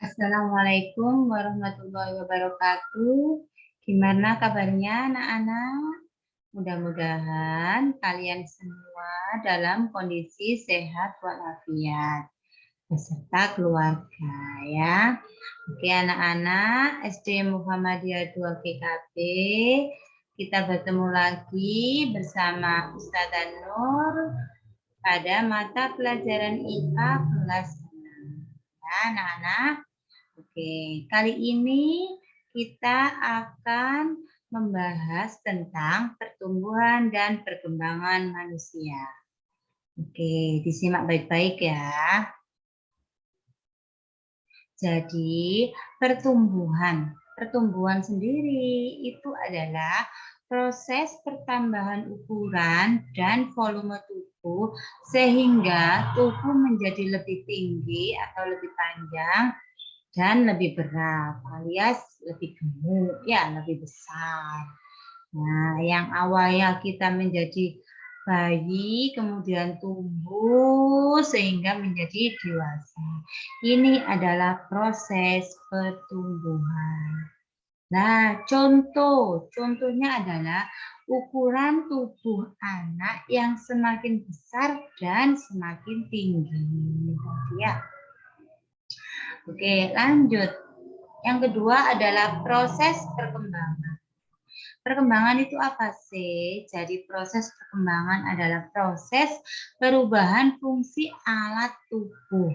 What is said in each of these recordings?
Assalamualaikum warahmatullahi wabarakatuh. Gimana kabarnya anak-anak? Mudah-mudahan kalian semua dalam kondisi sehat walafiat beserta keluarga ya. Oke anak-anak SD Muhammadiyah 2 GKB kita bertemu lagi bersama Ustazah Nur pada mata pelajaran IPA kelas 6. Ya anak-anak. Oke, kali ini kita akan membahas tentang pertumbuhan dan perkembangan manusia. Oke, disimak baik-baik ya. Jadi, pertumbuhan. Pertumbuhan sendiri itu adalah proses pertambahan ukuran dan volume tubuh sehingga tubuh menjadi lebih tinggi atau lebih panjang dan lebih berat alias lebih gemuk ya lebih besar. Nah, yang awalnya kita menjadi bayi kemudian tumbuh sehingga menjadi dewasa. Ini adalah proses pertumbuhan. Nah, contoh, contohnya adalah ukuran tubuh anak yang semakin besar dan semakin tinggi. Ya. Oke, lanjut. Yang kedua adalah proses perkembangan. Perkembangan itu apa sih? Jadi proses perkembangan adalah proses perubahan fungsi alat tubuh.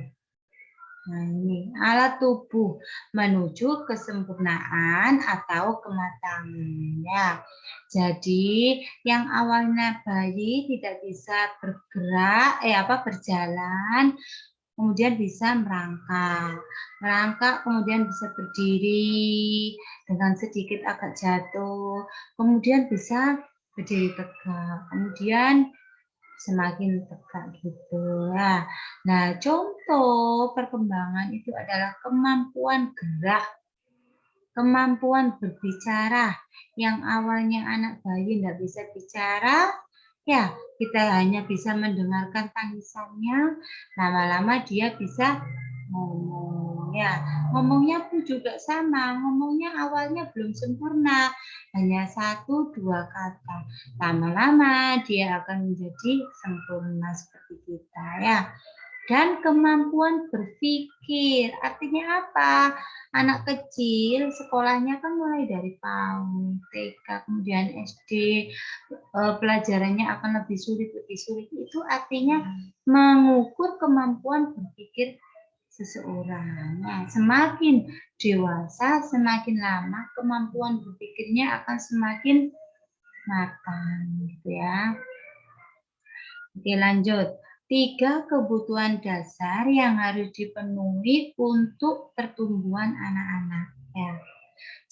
Nah ini alat tubuh menuju kesempurnaan atau kematangan. Ya. Jadi yang awalnya bayi tidak bisa bergerak, eh apa berjalan, kemudian bisa merangkak. Merangkak kemudian bisa berdiri dengan sedikit agak jatuh, kemudian bisa berdiri tegak, kemudian semakin tegak gitu ya. Nah, contoh perkembangan itu adalah kemampuan gerak, kemampuan berbicara. Yang awalnya anak bayi tidak bisa bicara, Ya, kita hanya bisa mendengarkan tangisannya, lama-lama dia bisa ngomong. Ya, ngomongnya pun juga sama, ngomongnya awalnya belum sempurna, hanya satu dua kata. Lama-lama dia akan menjadi sempurna seperti kita ya dan kemampuan berpikir. Artinya apa? Anak kecil sekolahnya kan mulai dari PAUD, TK, kemudian SD, eh, pelajarannya akan lebih sulit, lebih sulit. Itu artinya mengukur kemampuan berpikir seseorang. Nah, semakin dewasa, semakin lama kemampuan berpikirnya akan semakin matang, gitu ya. Oke, lanjut tiga kebutuhan dasar yang harus dipenuhi untuk pertumbuhan anak-anak. Ya.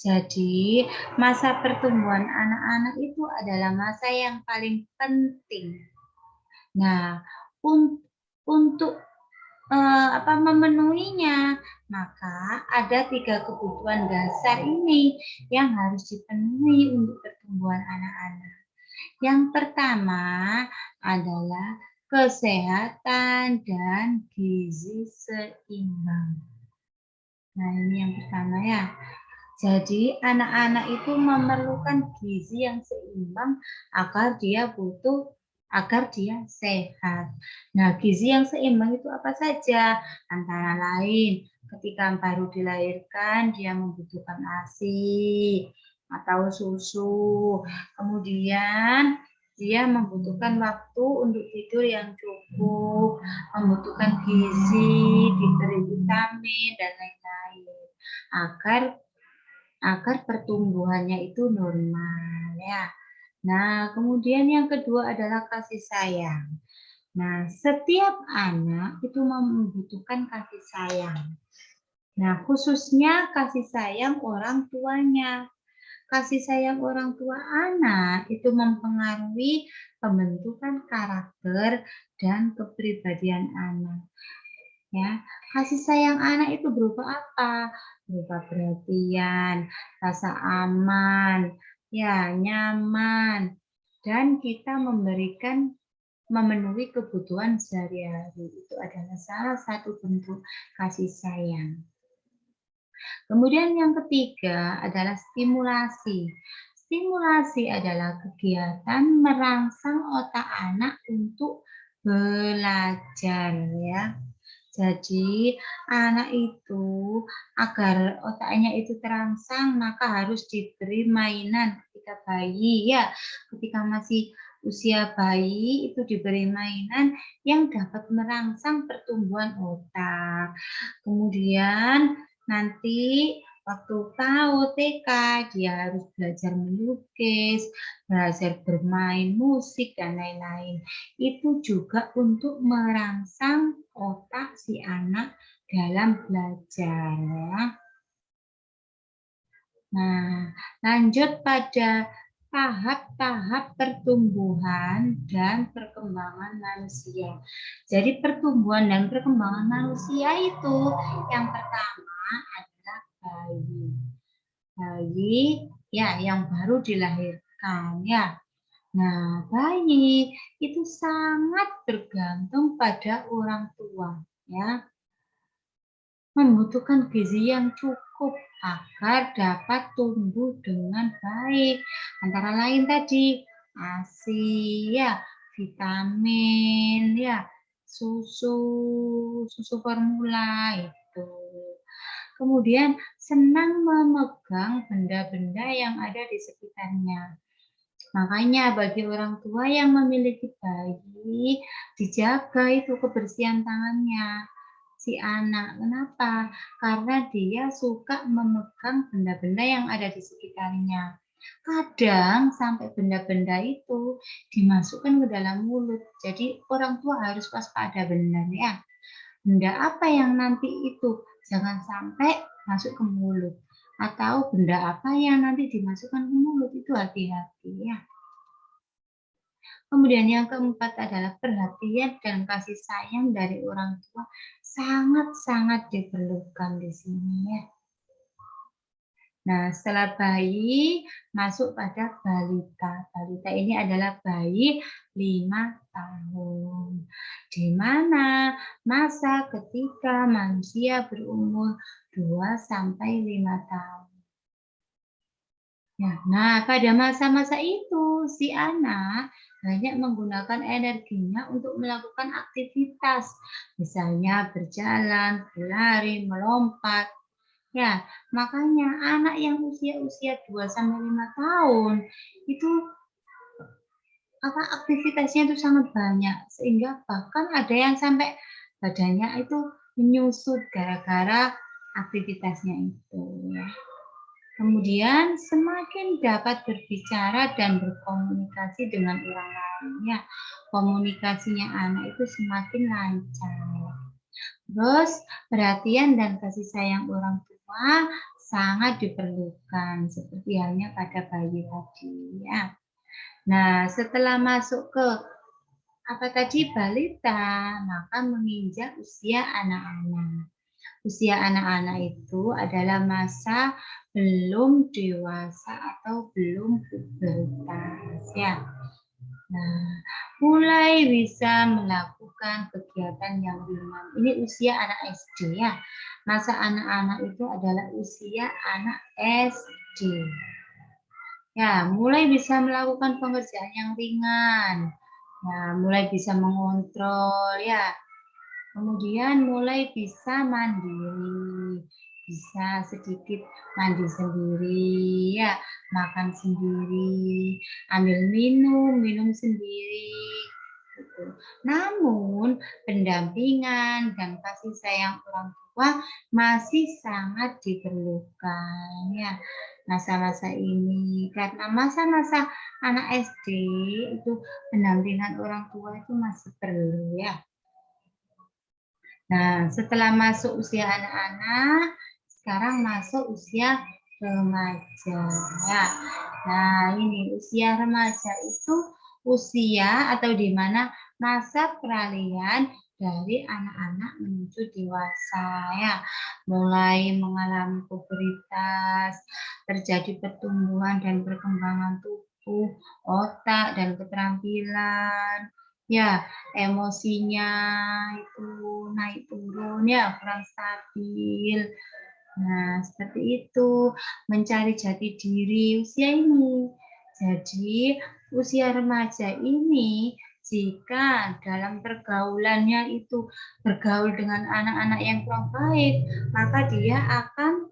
Jadi, masa pertumbuhan anak-anak itu adalah masa yang paling penting. Nah, un untuk uh, apa memenuhinya, maka ada tiga kebutuhan dasar ini yang harus dipenuhi untuk pertumbuhan anak-anak. Yang pertama adalah kesehatan, dan gizi seimbang. Nah, ini yang pertama ya. Jadi, anak-anak itu memerlukan gizi yang seimbang agar dia butuh agar dia sehat. Nah, gizi yang seimbang itu apa saja? Antara lain, ketika baru dilahirkan, dia membutuhkan ASI atau susu. Kemudian, dia membutuhkan waktu untuk tidur yang cukup, membutuhkan gizi, diberi vitamin dan lain-lain agar agar pertumbuhannya itu normal ya. Nah, kemudian yang kedua adalah kasih sayang. Nah, setiap anak itu membutuhkan kasih sayang. Nah, khususnya kasih sayang orang tuanya kasih sayang orang tua anak itu mempengaruhi pembentukan karakter dan kepribadian anak. Ya, kasih sayang anak itu berupa apa? Berupa perhatian, rasa aman, ya, nyaman, dan kita memberikan memenuhi kebutuhan sehari-hari. Itu adalah salah satu bentuk kasih sayang. Kemudian yang ketiga adalah stimulasi. Stimulasi adalah kegiatan merangsang otak anak untuk belajar ya. Jadi anak itu agar otaknya itu terangsang maka harus diberi mainan ketika bayi ya. Ketika masih usia bayi itu diberi mainan yang dapat merangsang pertumbuhan otak. Kemudian nanti waktu tahu TK dia harus belajar melukis, belajar bermain musik dan lain-lain. Itu juga untuk merangsang otak si anak dalam belajar. Nah, lanjut pada tahap-tahap pertumbuhan dan perkembangan manusia. Jadi pertumbuhan dan perkembangan manusia itu yang pertama adalah bayi. Bayi ya yang baru dilahirkan ya. Nah, bayi itu sangat bergantung pada orang tua ya. Membutuhkan gizi yang cukup agar dapat tumbuh dengan baik. Antara lain tadi ASI ya, vitamin ya, susu, susu formula itu. Kemudian senang memegang benda-benda yang ada di sekitarnya. Makanya bagi orang tua yang memiliki bayi, dijaga itu kebersihan tangannya si anak. Kenapa? Karena dia suka memegang benda-benda yang ada di sekitarnya. Kadang sampai benda-benda itu dimasukkan ke dalam mulut. Jadi orang tua harus waspada benar ya benda apa yang nanti itu jangan sampai masuk ke mulut atau benda apa yang nanti dimasukkan ke mulut itu hati-hati ya. Kemudian yang keempat adalah perhatian dan kasih sayang dari orang tua sangat-sangat diperlukan di sini ya. Nah, setelah bayi masuk pada balita. Balita ini adalah bayi lima tahun. Di mana masa ketika manusia berumur 2 sampai 5 tahun. Ya, nah, pada masa-masa itu si anak banyak menggunakan energinya untuk melakukan aktivitas, misalnya berjalan, berlari, melompat, Ya, makanya anak yang usia-usia 2 sampai 5 tahun itu apa aktivitasnya itu sangat banyak. Sehingga bahkan ada yang sampai badannya itu menyusut gara-gara aktivitasnya itu ya. Kemudian semakin dapat berbicara dan berkomunikasi dengan orang lain ya. Komunikasinya anak itu semakin lancar. Terus perhatian dan kasih sayang orang tua sangat diperlukan seperti halnya pada bayi tadi ya. Nah, setelah masuk ke apa tadi balita, maka menginjak usia anak-anak. Usia anak-anak itu adalah masa belum dewasa atau belum pubertas ya. Nah, mulai bisa melakukan kegiatan yang ringan. Ini usia anak SD ya. Masa anak-anak itu adalah usia anak SD. Ya, mulai bisa melakukan pengerjaan yang ringan. Ya, mulai bisa mengontrol ya. Kemudian mulai bisa mandiri bisa sedikit mandi sendiri ya makan sendiri ambil minum minum sendiri gitu. namun pendampingan dan kasih sayang orang tua masih sangat diperlukan ya masa-masa ini karena masa-masa anak SD itu pendampingan orang tua itu masih perlu ya Nah, setelah masuk usia anak-anak, sekarang masuk usia remaja. Ya. Nah, ini usia remaja itu usia atau di mana masa peralihan dari anak-anak menuju dewasa ya. Mulai mengalami pubertas, terjadi pertumbuhan dan perkembangan tubuh, otak dan keterampilan, ya emosinya itu naik turun ya kurang stabil Nah, seperti itu, mencari jati diri usia ini. Jadi, usia remaja ini jika dalam pergaulannya itu bergaul dengan anak-anak yang kurang baik, maka dia akan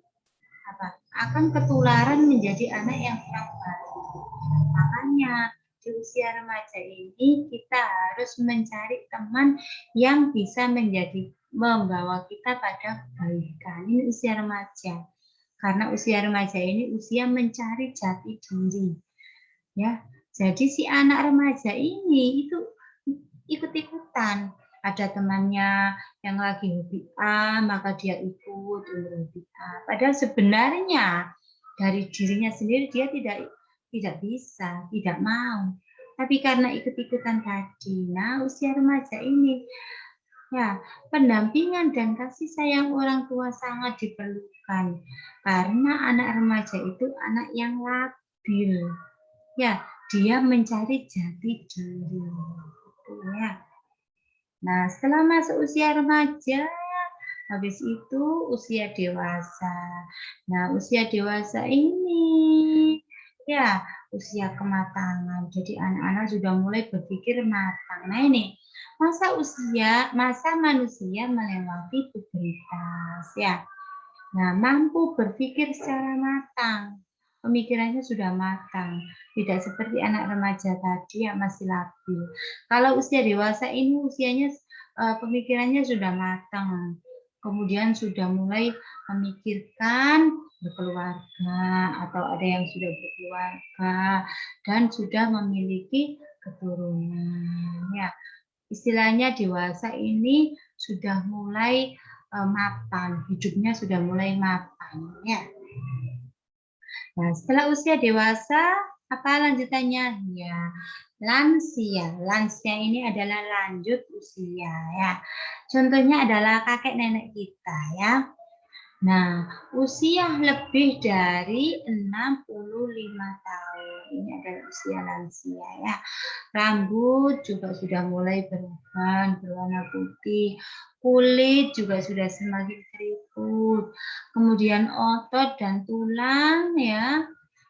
apa? akan ketularan menjadi anak yang kurang baik. Makanya di usia remaja ini kita harus mencari teman yang bisa menjadi membawa kita pada kebaikan. Ini usia remaja. Karena usia remaja ini usia mencari jati diri. Ya. Jadi si anak remaja ini itu ikut-ikutan. Ada temannya yang lagi hobi A, maka dia ikut hobi A. Padahal sebenarnya dari dirinya sendiri dia tidak tidak bisa, tidak mau. Tapi karena ikut-ikutan tadi, nah usia remaja ini Ya, pendampingan dan kasih sayang orang tua sangat diperlukan karena anak remaja itu anak yang labil. Ya, dia mencari jati diri. Ya. Nah, setelah masuk usia remaja, habis itu usia dewasa. Nah, usia dewasa ini ya usia kematangan. Jadi anak-anak sudah mulai berpikir matang. Nah, ini masa usia, masa manusia melewati pubertas ya. Nah, mampu berpikir secara matang. Pemikirannya sudah matang, tidak seperti anak remaja tadi yang masih labil. Kalau usia dewasa ini usianya eh, pemikirannya sudah matang, kemudian sudah mulai memikirkan berkeluarga atau ada yang sudah berkeluarga dan sudah memiliki keturunan ya istilahnya dewasa ini sudah mulai uh, mapan, hidupnya sudah mulai mapan ya. Nah, setelah usia dewasa apa lanjutannya? Ya, lansia. Lansia ini adalah lanjut usia ya. Contohnya adalah kakek nenek kita ya. Nah, usia lebih dari 65 tahun. Ini adalah usia lansia ya. Rambut juga sudah mulai berubah berwarna putih. Kulit juga sudah semakin keriput. Kemudian otot dan tulang ya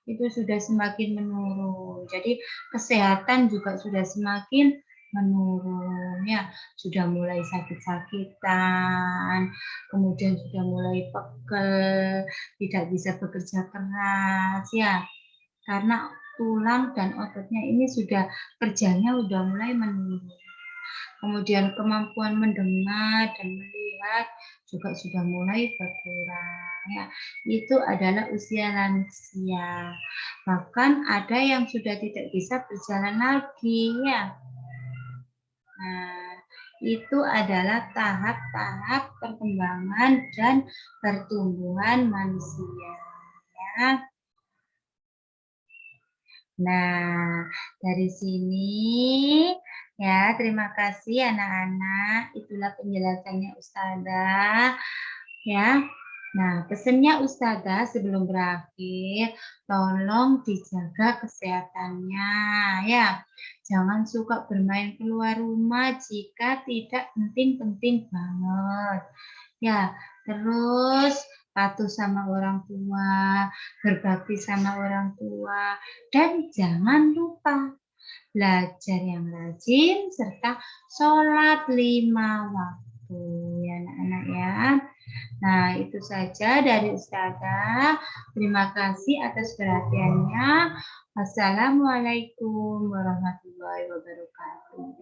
itu sudah semakin menurun. Jadi kesehatan juga sudah semakin menurun ya. Sudah mulai sakit-sakitan kemudian sudah mulai pegel tidak bisa bekerja keras ya. Karena tulang dan ototnya ini sudah kerjanya sudah mulai menurun. Kemudian kemampuan mendengar dan melihat juga sudah mulai berkurang ya itu adalah usia lansia bahkan ada yang sudah tidak bisa berjalan lagi ya Nah, itu adalah tahap-tahap perkembangan dan pertumbuhan manusia. Ya. Nah, dari sini ya, terima kasih anak-anak. Itulah penjelasannya Ustazah. Ya. Nah, pesannya Ustazah sebelum berakhir, tolong dijaga kesehatannya ya. Jangan suka bermain keluar rumah jika tidak penting-penting banget. Ya, terus patuh sama orang tua, berbakti sama orang tua, dan jangan lupa belajar yang rajin serta sholat lima waktu ya anak-anak ya. Nah, itu saja dari Ustazah. Terima kasih atas perhatiannya. Wassalamualaikum warahmatullahi wabarakatuh.